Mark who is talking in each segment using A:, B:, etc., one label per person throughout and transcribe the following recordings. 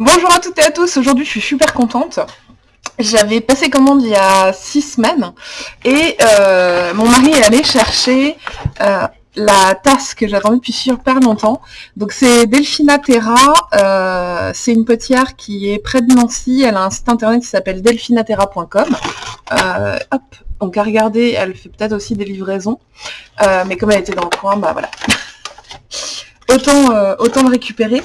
A: Bonjour à toutes et à tous, aujourd'hui je suis super contente. J'avais passé commande il y a six semaines et euh, mon mari est allé chercher euh, la tasse que j'attendais depuis super longtemps. Donc c'est Delphina Terra, euh, c'est une potière qui est près de Nancy, elle a un site internet qui s'appelle delphinaterra.com. hop, donc à regarder, elle fait peut-être aussi des livraisons, mais comme elle était dans le coin, bah voilà. autant, autant le récupérer.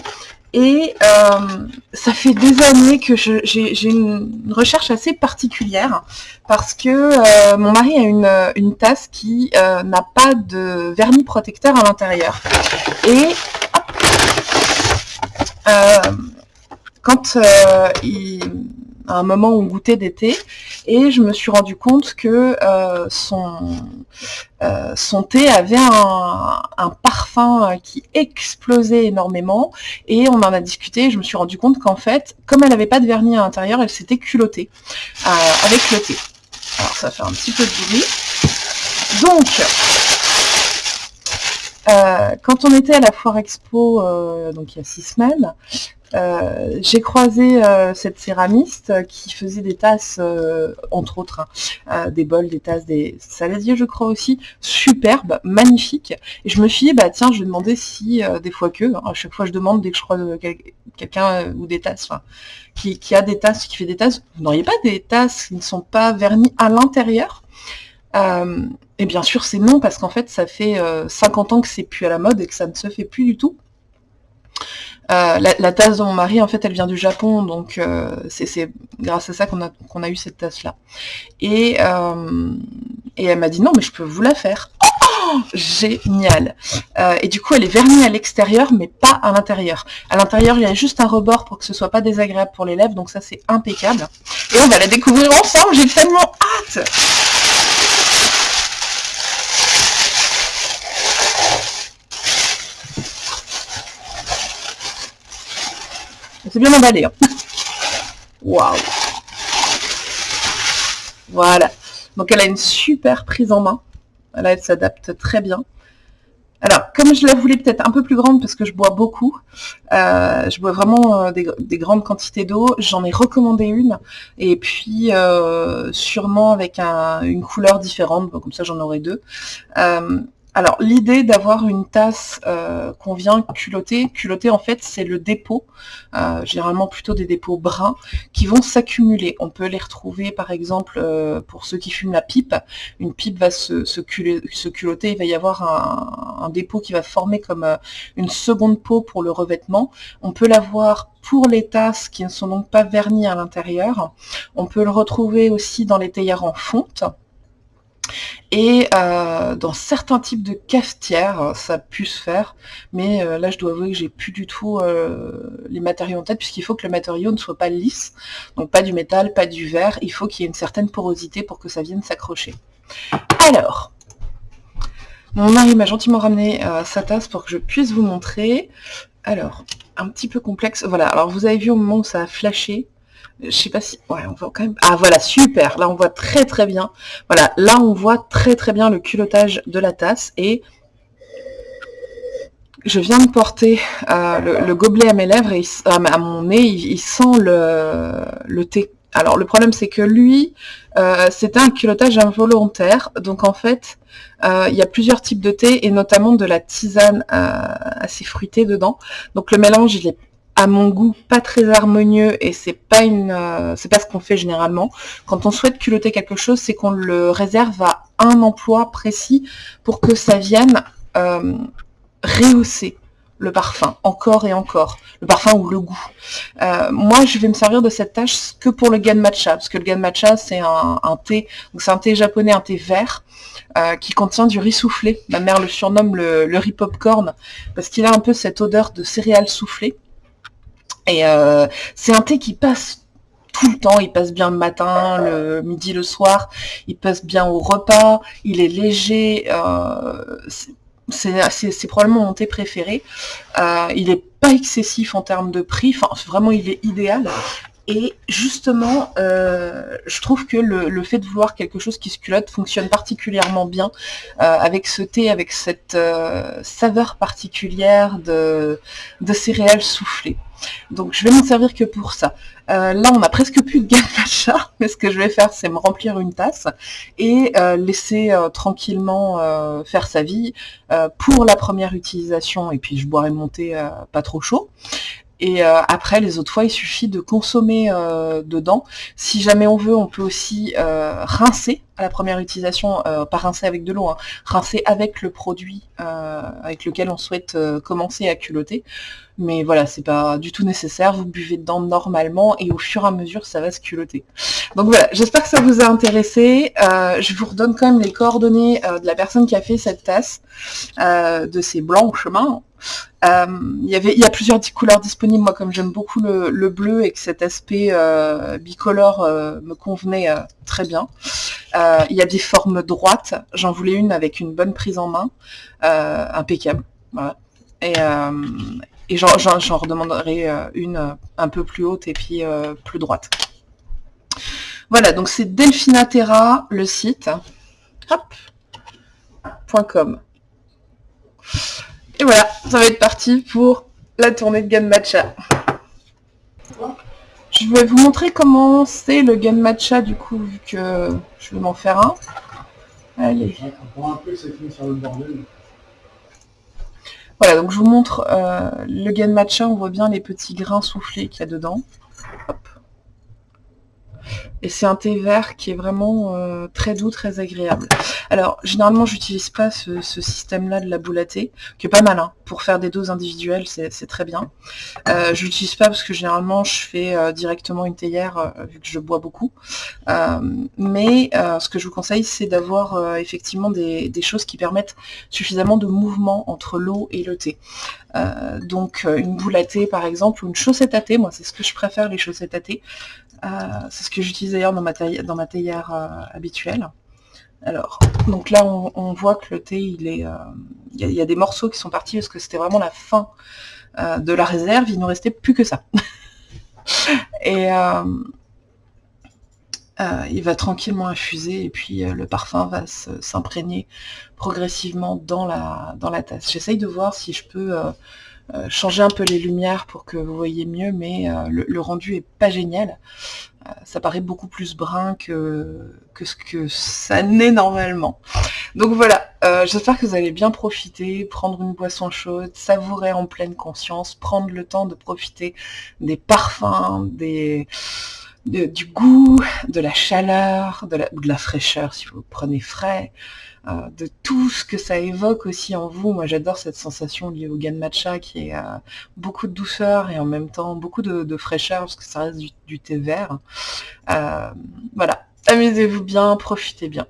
A: Et euh, ça fait des années que j'ai une recherche assez particulière parce que euh, mon mari a une, tasse qui euh, n'a pas de vernis protecteur à l'intérieur. Et quand il à un moment où on goûtait d'été. Et je me suis rendu compte que euh, son, euh, son thé avait un, parfum qui explosait énormément. Et on en a discuté. Je me suis rendu compte qu'en fait comme elle n'avait pas de vernis à l'intérieur elle s'était culottée euh, avec le thé. Alors ça fait un petit peu de bruit. Donc quand on était à la foire expo, donc il y a six semaines, euh, j'ai croisé euh, cette céramiste qui faisait des tasses, euh, entre autres, hein, des bols, des tasses, des saladiers, je crois aussi, superbes, magnifiques. Et je me suis dit, bah tiens, je vais demander si, des fois que, hein, à chaque fois je demande dès que je croise quelqu'un ou des tasses, qui, qui, a des tasses, qui fait des tasses, vous n'auriez pas des tasses qui ne sont pas vernies à l'intérieur? Et bien sûr, c'est non, parce qu'en fait, ça fait 50 ans que c'est plus à la mode et que ça ne se fait plus du tout. Euh, la, tasse de mon mari, en fait, elle vient du Japon, donc euh, c'est grâce à ça qu'on a, eu cette tasse-là. Et, euh, elle m'a dit, non, mais je peux vous la faire. Oh, génial Et du coup, elle est vernie à l'extérieur, mais pas à l'intérieur. À l'intérieur, il y a juste un rebord pour que ce soit pas désagréable pour les lèvres, donc ça, c'est impeccable. Et on va la découvrir ensemble, j'ai tellement hâte C'est bien emballé. Hein. Waouh Voilà. Donc elle a une super prise en main. Elle s'adapte très bien. Alors, comme je la voulais peut-être un peu plus grande parce que je bois beaucoup, euh, je bois vraiment euh, des, grandes quantités d'eau, j'en ai recommandé une, et puis euh, sûrement avec une couleur différente, comme ça j'en aurai deux. Alors, l'idée d'avoir une tasse euh, qu'on vient culotter, culotter en fait c'est le dépôt, euh, généralement plutôt des dépôts bruns, qui vont s'accumuler. On peut les retrouver par exemple euh, pour ceux qui fument la pipe, une pipe va se, se, il va y avoir un, dépôt qui va former comme une seconde peau pour le revêtement. On peut l'avoir pour les tasses qui ne sont donc pas vernies à l'intérieur. On peut le retrouver aussi dans les théières en fonte. Et euh, dans certains types de cafetières, ça a pu se faire, mais euh, là je dois avouer que j'ai plus du tout euh, les matériaux en tête, puisqu'il faut que le matériau ne soit pas lisse, donc pas du métal, pas du verre, il faut qu'il y ait une certaine porosité pour que ça vienne s'accrocher. Alors, mon mari m'a gentiment ramené sa tasse pour que je puisse vous montrer. Alors, un petit peu complexe, voilà, alors vous avez vu au moment où ça a flashé, je sais pas si... Ouais, on voit quand même... Ah, voilà, super Là, on voit très très bien. Voilà, là, on voit très très bien le culottage de la tasse. Et je viens de porter euh, le, gobelet à mes lèvres, et à mon nez, il, sent le, thé. Alors, le problème, c'est que lui, euh, c'était un culottage involontaire. Donc, en fait, euh, il y a plusieurs types de thé, et notamment de la tisane assez fruitée dedans. Donc, le mélange, il est à mon goût pas très harmonieux et c'est pas une euh, c'est pas ce qu'on fait généralement. Quand on souhaite culotter quelque chose, c'est qu'on le réserve à un emploi précis pour que ça vienne euh, rehausser le parfum, encore et encore, le parfum ou le goût. Euh, moi, je vais me servir de cette tâche que pour le gan matcha, parce que le gan matcha, c'est un, thé, donc c'est un thé japonais, un thé vert, qui contient du riz soufflé. Ma mère le surnomme le, le riz popcorn, parce qu'il a un peu cette odeur de céréales soufflées. Et euh, c'est un thé qui passe tout le temps, il passe bien le matin, le midi, le soir, il passe bien au repas, il est léger, euh, c'est probablement mon thé préféré. Euh, il n'est pas excessif en termes de prix, enfin vraiment il est idéal. Et justement, euh, je trouve que le, fait de vouloir quelque chose qui se culotte fonctionne particulièrement bien euh, avec ce thé, avec cette euh, saveur particulière de, de céréales soufflées. Donc je vais m'en servir que pour ça. là, on a presque plus de gamme matcha, mais ce que je vais faire, c'est me remplir une tasse et laisser tranquillement faire sa vie pour la première utilisation. Et puis je boirai mon thé pas trop chaud. Et euh, après, les autres fois, il suffit de consommer euh, dedans. Si jamais on veut, on peut aussi euh, rincer à la première utilisation, pas rincer avec de l'eau, hein, rincer avec le produit avec lequel on souhaite commencer à culotter. Mais voilà, c'est pas du tout nécessaire, vous buvez dedans normalement et au fur et à mesure, ça va se culotter. Donc voilà, j'espère que ça vous a intéressé. je vous redonne quand même les coordonnées de la personne qui a fait cette tasse, de ces blancs chemins. Euh, il y a plusieurs couleurs disponibles. Moi, comme j'aime beaucoup le, bleu et que cet aspect euh, bicolore euh, me convenait très bien. il y a des formes droites. J'en voulais une avec une bonne prise en main, impeccable. Et, et j'en redemanderai une un peu plus haute et puis plus droite. Voilà, donc c'est Delphinaterra, le site. Hop. .com. Et voilà, ça va être parti pour la tournée de Gun Matcha. Je vais vous montrer comment c'est le Gun Matcha du coup, vu que je vais m'en faire un. Allez. Voilà, donc je vous montre euh, le Gun Matcha, on voit bien les petits grains soufflés qu'il y a dedans. Et c'est un thé vert qui est vraiment euh, très doux, très agréable. Alors, généralement, j'utilise pas ce, système-là de la boule à thé, qui est pas mal, hein. pour faire des doses individuelles, c'est très bien. Euh, je l'utilise pas parce que généralement, je fais euh, directement une théière, vu que je bois beaucoup. mais ce que je vous conseille, c'est d'avoir effectivement des, choses qui permettent suffisamment de mouvement entre l'eau et le thé. donc, une boule à thé, par exemple, ou une chaussette à thé, moi, c'est ce que je préfère, les chaussettes à thé. c'est ce que j'utilise d'ailleurs dans ma théière habituelle. Alors, donc là, on, voit que le thé, il est, euh, y, a des morceaux qui sont partis parce que c'était vraiment la fin euh, de la réserve. Il nous restait plus que ça. et euh, il va tranquillement infuser et puis le parfum va s'imprégner progressivement dans la, dans la tasse. J'essaye de voir si je peux changer un peu les lumières pour que vous voyez mieux, mais le, le, rendu est pas génial. Euh, ça paraît beaucoup plus brun que, que ce que ça n'est normalement. Donc voilà, euh, j'espère que vous allez bien profiter, prendre une boisson chaude, savourer en pleine conscience, prendre le temps de profiter des parfums, des, du goût, de la chaleur, de la, fraîcheur si vous prenez frais, euh, de tout ce que ça évoque aussi en vous. Moi j'adore cette sensation liée au Gan Matcha qui est euh, beaucoup de douceur et en même temps beaucoup de, fraîcheur parce que ça reste du, thé vert. Euh, voilà, amusez-vous bien, profitez bien.